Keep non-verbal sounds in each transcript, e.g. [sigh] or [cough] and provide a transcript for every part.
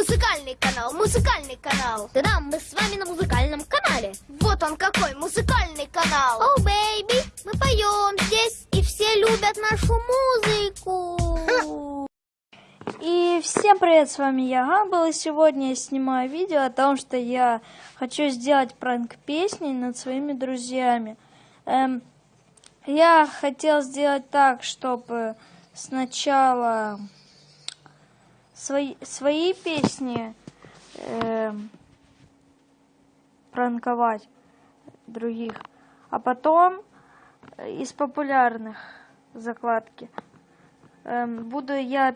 Музыкальный канал, музыкальный канал. Да-да, мы с вами на музыкальном канале. Вот он какой музыкальный канал. Oh, baby, мы поем здесь, и все любят нашу музыку. И всем привет, с вами я Гамбл, и сегодня я снимаю видео о том, что я хочу сделать пранк песни над своими друзьями. Эм, я хотел сделать так, чтобы сначала свои, свои песни эм, пранковать других, а потом из популярных закладки. Эм, буду я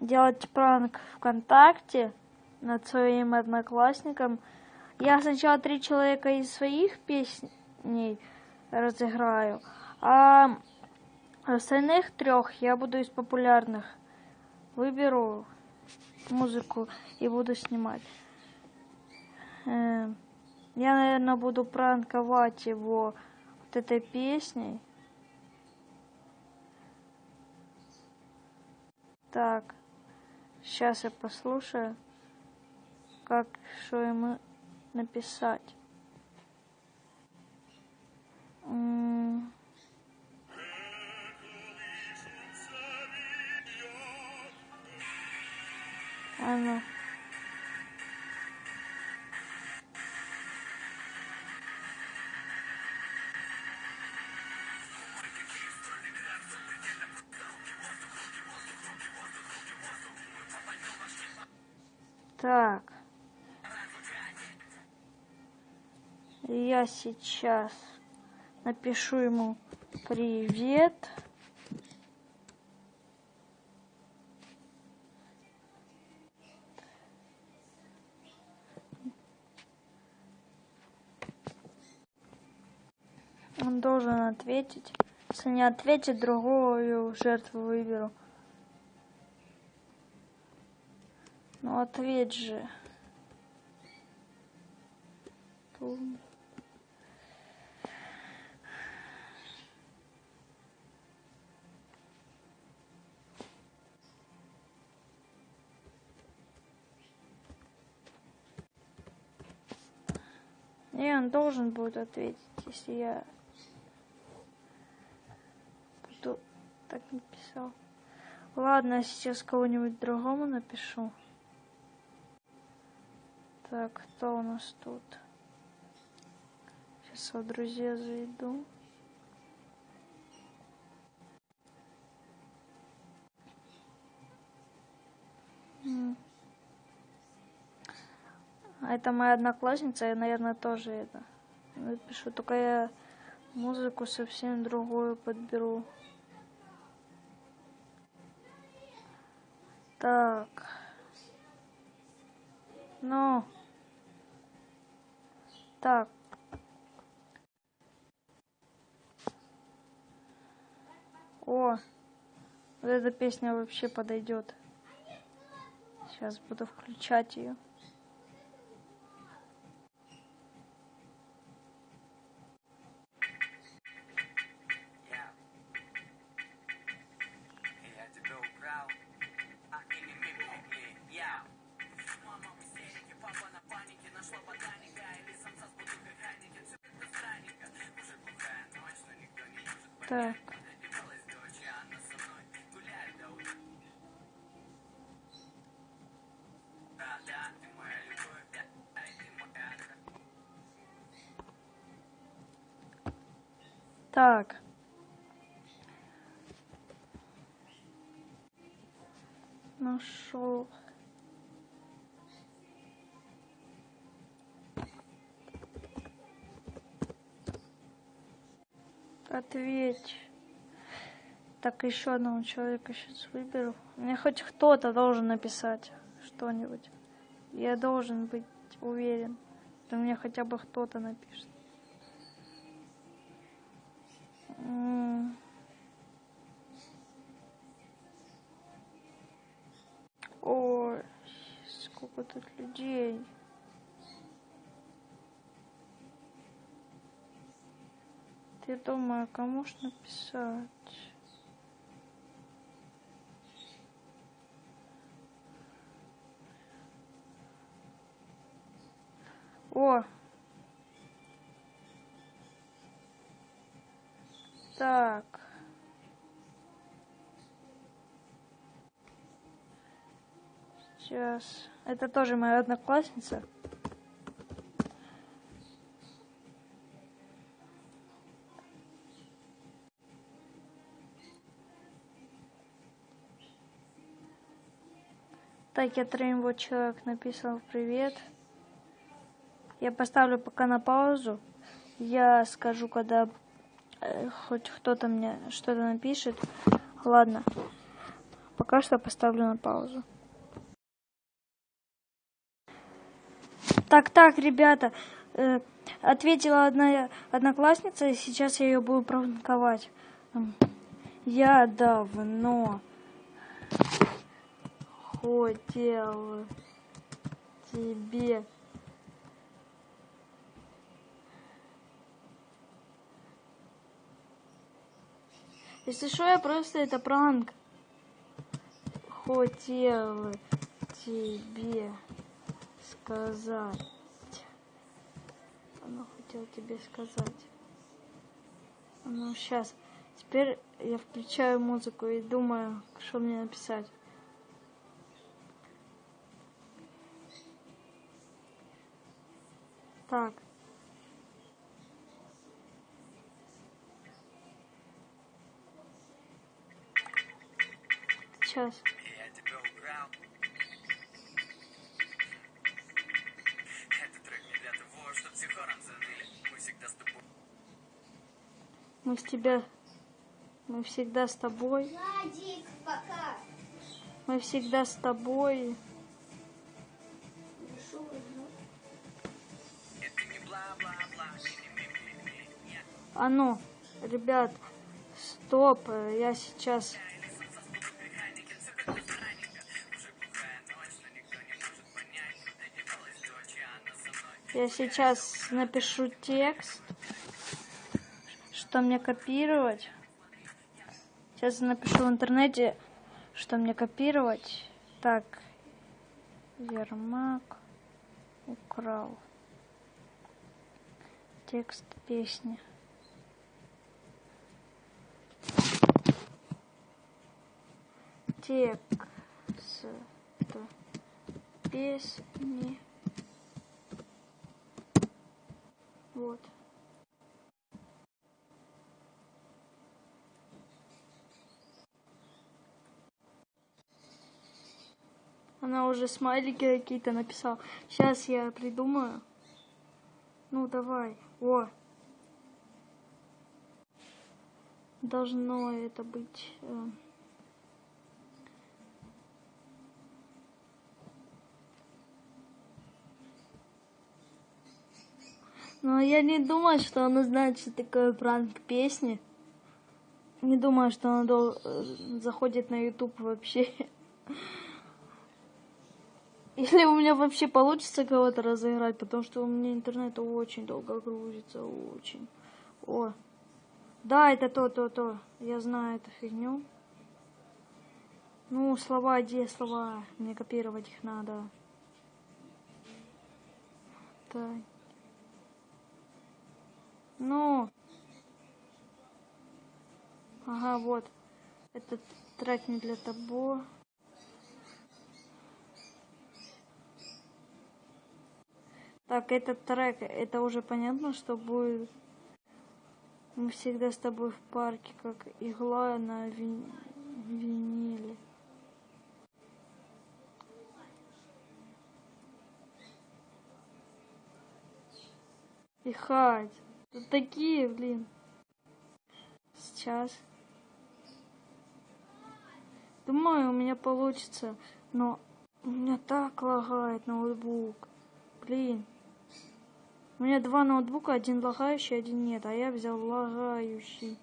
делать пранк ВКонтакте над своим одноклассником. Я сначала три человека из своих песней разыграю, а остальных трех я буду из популярных. Выберу музыку и буду снимать. Эм, я, наверное, буду пранковать его вот этой песней. Так. Сейчас я послушаю, как что ему написать. Ну. Так. Я сейчас напишу ему привет. Он должен ответить. Если не ответит, другую жертву выберу. Ну ответь же. Тум. Не, он должен будет ответить, если я буду так написал. Ладно, сейчас кого-нибудь другому напишу. Так, кто у нас тут? Сейчас в друзья зайду. А это моя одноклассница, я, наверное, тоже это напишу. Только я музыку совсем другую подберу. Так. Ну. Так. О, вот эта песня вообще подойдет. Сейчас буду включать ее. Так. Нашел. Ответь. Так, еще одного человека сейчас выберу. Мне хоть кто-то должен написать что-нибудь. Я должен быть уверен, что мне хотя бы кто-то напишет. сколько тут людей. Ты думаю, кому ж написать? О! Так. Сейчас. Это тоже моя одноклассница. Так, я троим вот человек написал привет. Я поставлю пока на паузу. Я скажу, когда э, хоть кто-то мне что-то напишет. Ладно. Пока что поставлю на паузу. Так, так, ребята, э, ответила одна одноклассница, и сейчас я ее буду пранковать. Я давно хотел тебе Если что, я просто это пранк. Хотел тебе сказать. Она хотела тебе сказать. Ну, сейчас. Теперь я включаю музыку и думаю, что мне написать. Так. Сейчас. Мы с тебя... Мы всегда с тобой. Владик, пока. Мы всегда с тобой. А ну, ребят, стоп, я сейчас... Я сейчас напишу текст, что мне копировать. Сейчас я напишу в интернете, что мне копировать. Так, Ермак украл текст песни. Текст песни. Вот. Она уже смайлики какие-то написала. Сейчас я придумаю. Ну, давай. О. Должно это быть... э, Но я не думаю, что она знает, что такое пранк песни. Не думаю, что она дол- э, заходит на YouTube вообще. [laughs] Если у меня вообще получится кого-то разыграть, потому что у меня интернет очень долго грузится, очень. О, да, это то, то, то. Я знаю эту фигню. Ну, слова, где слова? Мне копировать их надо. Так. Ну. Ага, вот. Этот трек не для того. Так, этот трек, это уже понятно, что будет. Мы всегда с тобой в парке, как игла на вин- виниле. И хать. Тут такие, блин. Сейчас. Думаю, у меня получится, но у меня так лагает ноутбук. Блин. У меня два ноутбука, один лагающий, один нет, а я взял лагающий.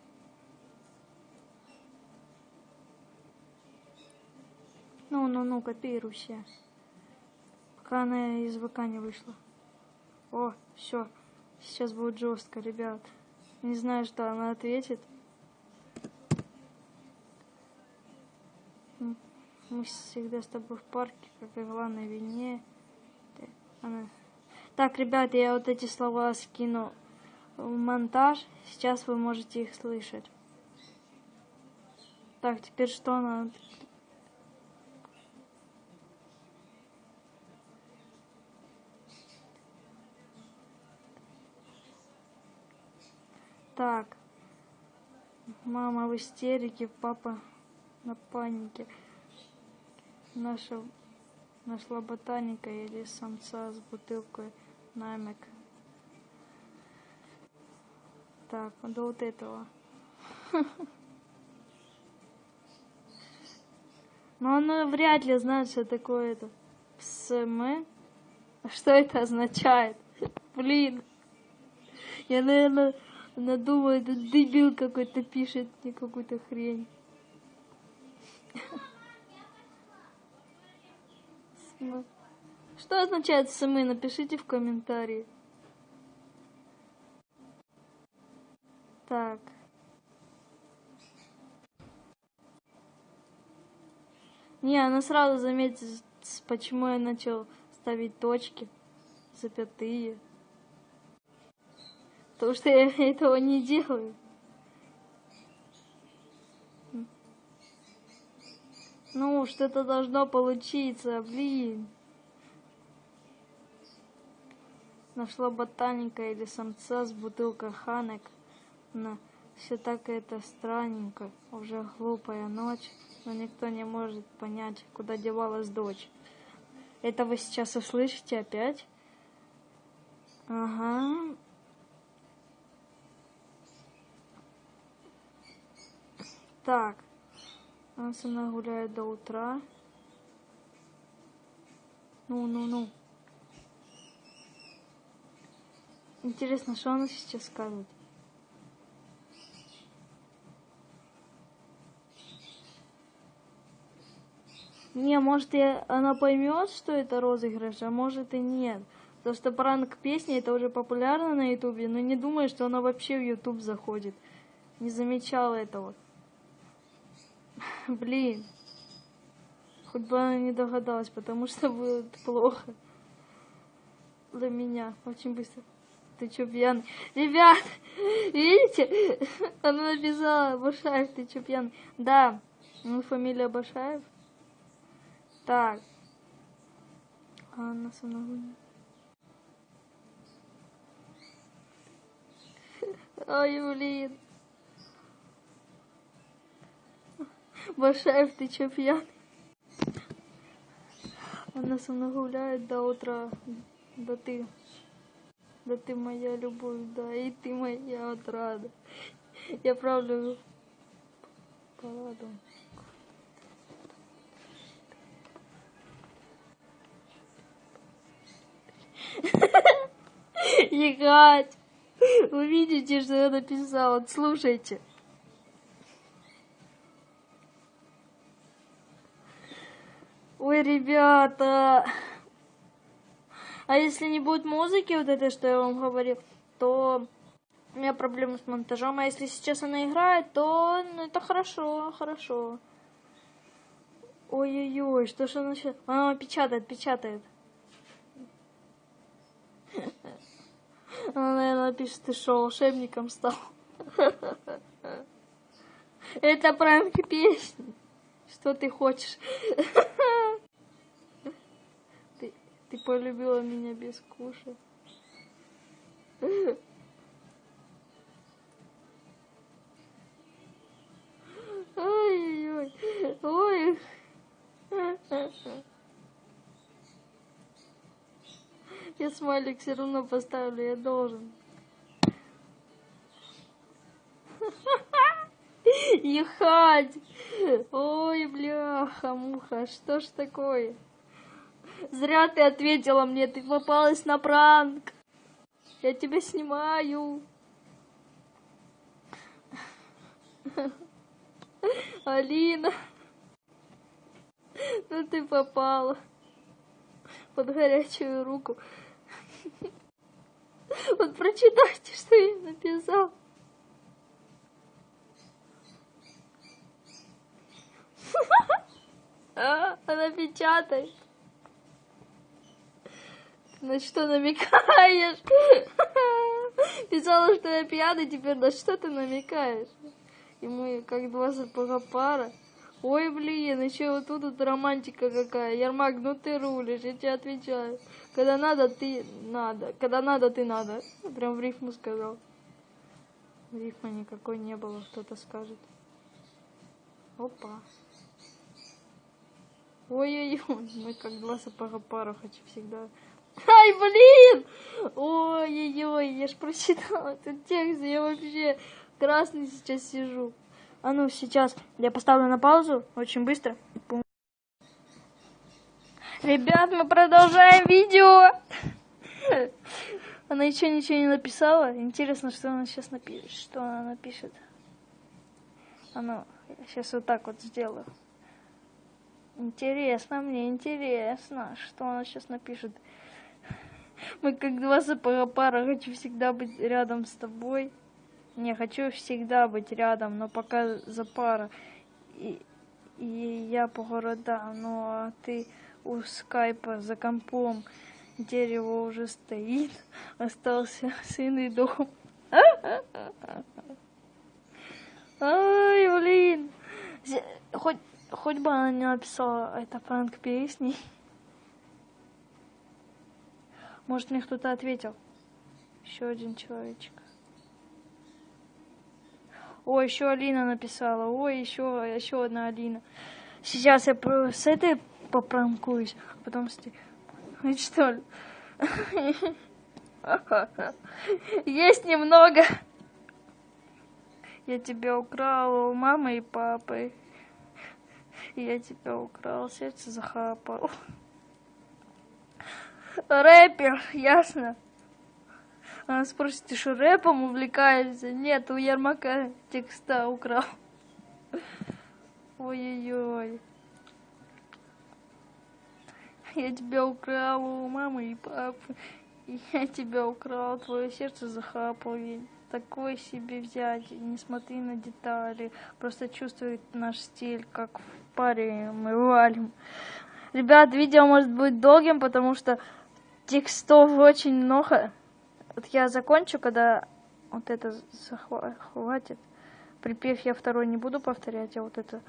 Ну, ну, ну, копируйся. Пока она из ВК не вышла. О, все. Сейчас будет жестко, ребят. Не знаю, что она ответит. Мы всегда с тобой в парке, как игла на вине. Она... Так, ребят, я вот эти слова скину в монтаж. Сейчас вы можете их слышать. Так, теперь что надо? Так. Мама в истерике, папа на панике. Наша нашла ботаника или самца с бутылкой намек. Так, до вот этого. Но она вряд ли знает, что такое это. СМ. Что это означает? Блин. Я, наверное, надумаю, это дебил какой-то пишет мне какую-то хрень. [laughs] СМ. Что означает СМ? Напишите в комментарии. Так. Не, она сразу заметит, почему я начал ставить точки, запятые. Потому что я этого не делаю. Ну, что-то должно получиться, блин. Нашла ботаника или самца с бутылкой ханек. На все так это странненько. Уже глупая ночь, но никто не может понять, куда девалась дочь. Это вы сейчас услышите опять? Ага. Так. У нас она гуляет до утра. Ну, ну, ну. Интересно, что она сейчас скажет? Не, может, я, она поймет, что это розыгрыш, а может и нет. Потому что пранк песни это уже популярно на Ютубе, но не думаю, что она вообще в Ютуб заходит. Не замечала этого. [laughs] Блин. Хоть бы она не догадалась, потому что будет плохо. Для меня. Очень быстро. Ты чё пьяный? Ребят, видите? Она написала, Башаев, ты чё пьяный? Да, ну фамилия Башаев. Так. Анна Санагуня. Ой, блин. Башаев, ты чё пьяный? Она со мной гуляет до утра. Да ты. Да ты моя любовь, да, и ты моя отрада. Я правда параду. Егать. Вы видите, что я написала? Слушайте. Ой, ребята. А если не будет музыки, вот это, что я вам говорил, то у меня проблемы с монтажом. А если сейчас она играет, то ну, это хорошо, хорошо. Ой-ой-ой, что ж она сейчас... Она печатает, печатает. [laughs] Она, наверное, пишет, ты что, волшебником стал? [laughs] Это пранк песни. Что ты хочешь? [laughs] Ты, полюбила меня без куша. Ой-ой-ой. Ой. Я смайлик все равно поставлю, я должен. Ехать! Ой, бляха, муха, что ж такое? Зря ты ответила мне, ты попалась на пранк. Я тебя снимаю. Алина. Ну ты попала под горячую руку. Вот прочитайте, что я написал. [laughs] Она печатает. На что намекаешь? [laughs] Писала, что я пьяный, теперь на что ты намекаешь? И мы как два сапога пара. Ой, блин, еще вот тут вот романтика какая. Ермак, ну ты рулишь, я тебе отвечаю. Когда надо, ты надо. Когда надо, ты надо. Прям в рифму сказал. Рифма никакой не было, кто-то скажет. Опа. Ой-ой-ой, [laughs] мы как два сапога пара, хочу всегда. Ай, блин! Ой-ой-ой, я ж прочитала этот текст, я вообще красный сейчас сижу. А ну, сейчас я поставлю на паузу, очень быстро. Пум. Ребят, мы продолжаем видео. Она еще ничего не написала. Интересно, что она сейчас напишет. Что она напишет. А ну, я сейчас вот так вот сделаю. Интересно, мне интересно, что она сейчас напишет. Мы как два сапога хочу всегда быть рядом с тобой. Не, хочу всегда быть рядом, но пока за пара. И, и я по городам, ну а ты у скайпа за компом. Дерево уже стоит, [laughs] остался сын и дом. [laughs] Ай, блин. Хоть, хоть бы она не написала это пранк песни. Может, мне кто-то ответил. Еще один человечек. Ой, еще Алина написала. Ой, еще, еще одна Алина. Сейчас я с этой попранкуюсь, а потом с этой. Что ли? Есть немного. Я тебя украл у мамы и папы. Я тебя украл, сердце захапал. Рэпер, ясно? Она спросит, ты что, рэпом увлекаешься? Нет, у Ермака текста украл. Ой-ой-ой. Я тебя украл у мамы и папы. Я тебя украл, твое сердце захапал. Я такой себе взять, не смотри на детали. Просто чувствуй наш стиль, как в паре мы валим. Ребят, видео может быть долгим, потому что текстов очень много. Вот я закончу, когда вот это захватит. Припев я второй не буду повторять, я вот это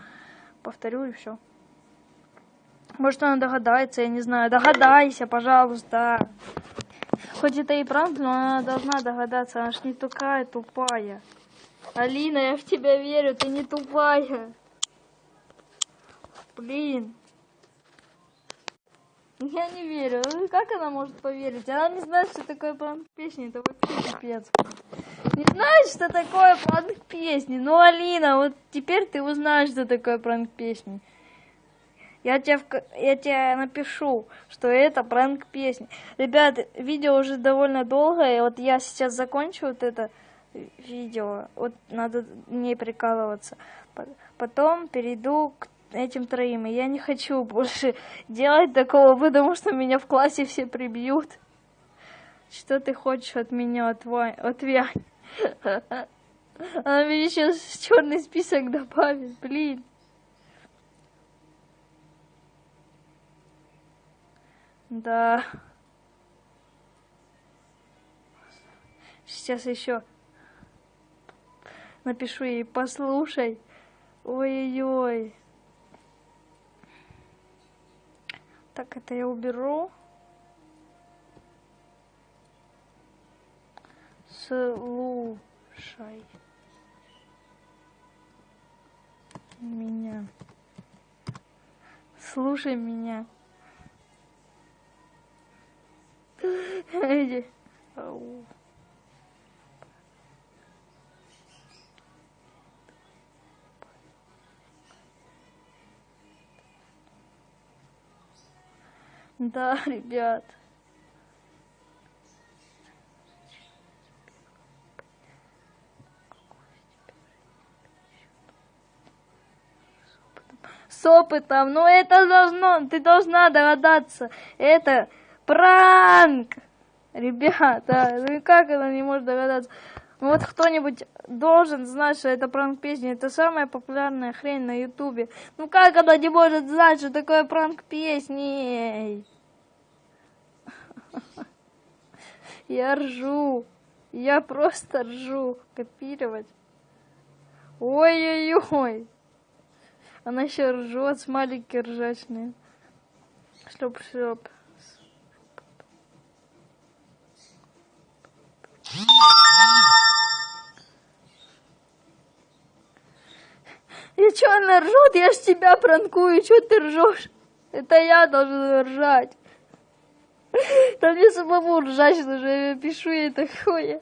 повторю и все. Может она догадается, я не знаю. Догадайся, пожалуйста. Хоть это и пранк, но она должна догадаться, она ж не такая тупая. Алина, я в тебя верю, ты не тупая. Блин. Я не верю. Ну, как она может поверить? Она не знает, что такое пранк песни. Это вообще пипец. Не знает, что такое пранк песни. Ну, Алина, вот теперь ты узнаешь, что такое пранк песни. Я тебе, я тебе напишу, что это пранк песни. Ребят, видео уже довольно долгое. Вот я сейчас закончу вот это видео. Вот надо не прикалываться. Потом перейду к этим троим. И я не хочу больше делать такого, потому что меня в классе все прибьют. Что ты хочешь от меня, отвань, отвянь? Она мне сейчас черный список добавит, блин. Да. Сейчас еще напишу ей, послушай. Ой-ой-ой. Так, это я уберу. Слушай. Меня. Слушай меня. [laughs] Ау. [laughs] Да, ребят. С опытом, ну это должно, ты должна догадаться, это пранк, ребята, ну как она не может догадаться? Ну вот кто-нибудь должен знать, что это пранк песни. Это самая популярная хрень на ютубе. Ну как она не может знать, что такое пранк песни? Я ржу. Я просто ржу. Копировать. Ой-ой-ой. Она еще ржет, смайлики ржачные. Шлеп-шлеп. И что она ржет? Я ж тебя пранкую, что ты ржешь? Это я должен ржать. Да мне самому ржать, же я пишу ей такое.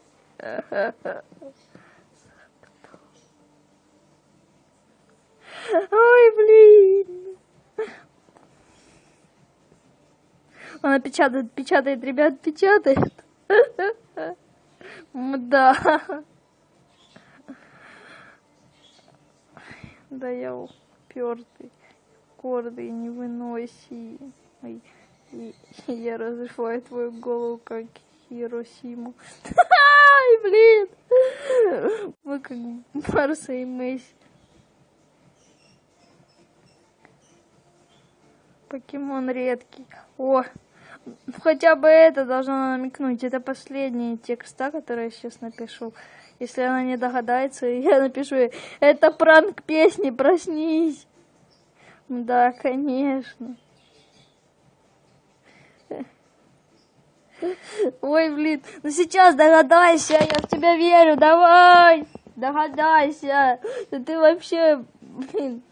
Ой, блин. Она печатает, печатает, ребят, печатает. Да. Да я упертый, гордый, невыносимый. Я разрываю твою голову, как Хиросиму. [laughs] Ай, блин! Мы как Барса и Месси. Покемон редкий. О, хотя бы это должно намекнуть. Это последние текста, которые я сейчас напишу. Если она не догадается, [laughs] я напишу ей, это пранк песни, проснись. Да, конечно. Ой, блин, ну сейчас догадайся, я в тебя верю, давай, догадайся. Да ты вообще, блин,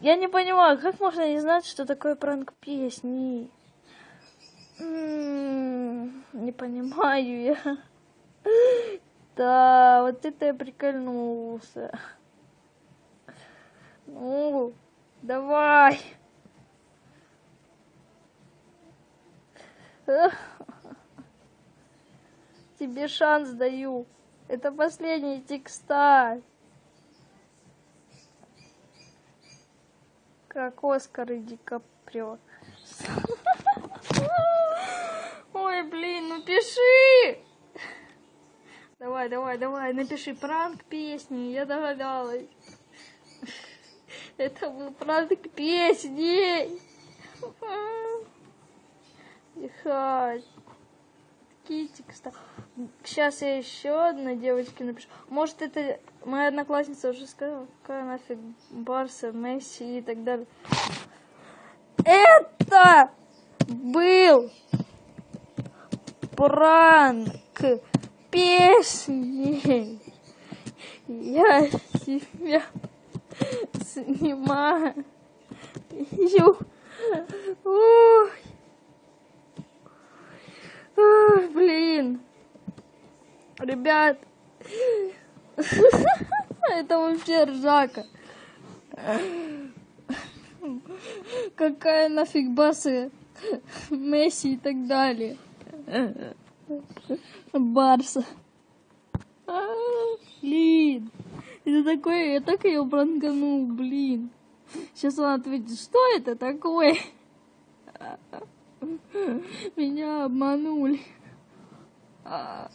я не понимаю, как можно не знать, что такое пранк песни? М-м, Не понимаю я. Да, вот это я прикольнулся. Ну, давай. [laughs] Тебе шанс даю. Это последний текста. Как Оскар и Ди Каприо. [laughs] Ой, блин, ну пиши! Давай, давай, давай, напиши пранк песни, я догадалась. [laughs] Это был пранк песни. Такие текста. Сейчас я еще одной девочке напишу. Может, это моя одноклассница уже сказала, какая нафиг Барса, Месси и так далее. Это был пранк песни. Я себя снимаю. Ой. Ой, блин. Ребят. Это вообще ржака. Какая нафиг басы Месси и так далее. Барса. А, Блин. Это такое, я так ее пранканул, блин. Сейчас он ответит, что это такое? Меня обманули. А,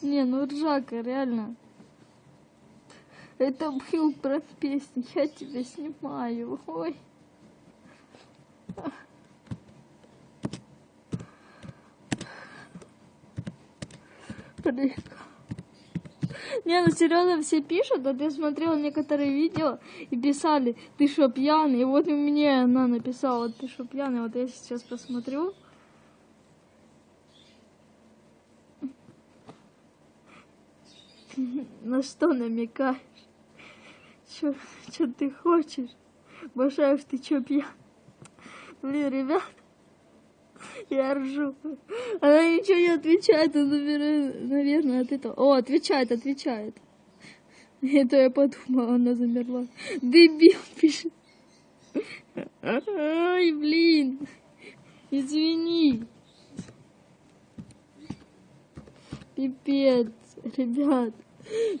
Не, ну ржака, реально. Это был про песни, я тебя снимаю. Ой. Блин. Не, ну серьезно все пишут, а ты смотрел некоторые видео и писали, ты что, пьяный? И вот и мне она написала, ты что, пьяный? Вот я сейчас посмотрю. [laughs] На что намекаешь? Чё ты хочешь? Башаев, ты чё пьян? Блин, ребят, я ржу. Она ничего не отвечает, она, наверное, от этого... О, отвечает, отвечает. [laughs] Это я подумала, она замерла. Дебил [laughs] пишет. Ай, блин. Извини. Пипец, ребят.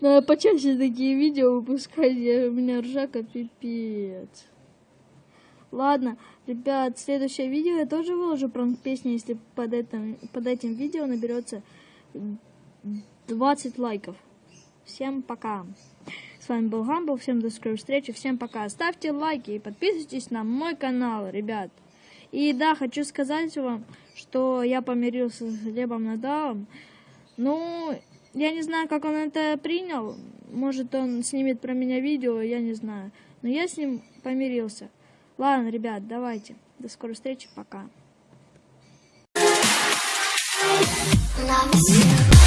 Надо почаще такие видео выпускать, у меня ржака пипец. Ладно, ребят, следующее видео я тоже выложу пранк песни, если под этим, под этим видео наберется 20 лайков. Всем пока. С вами был Гамбл, всем до скорой встречи, всем пока. Ставьте лайки и подписывайтесь на мой канал, ребят. И да, хочу сказать вам, что я помирился с Глебом Надалом. Ну, я не знаю, как он это принял. Может, он снимет про меня видео, я не знаю. Но я с ним помирился. Ладно, ребят, давайте. До скорой встречи, пока. Love you.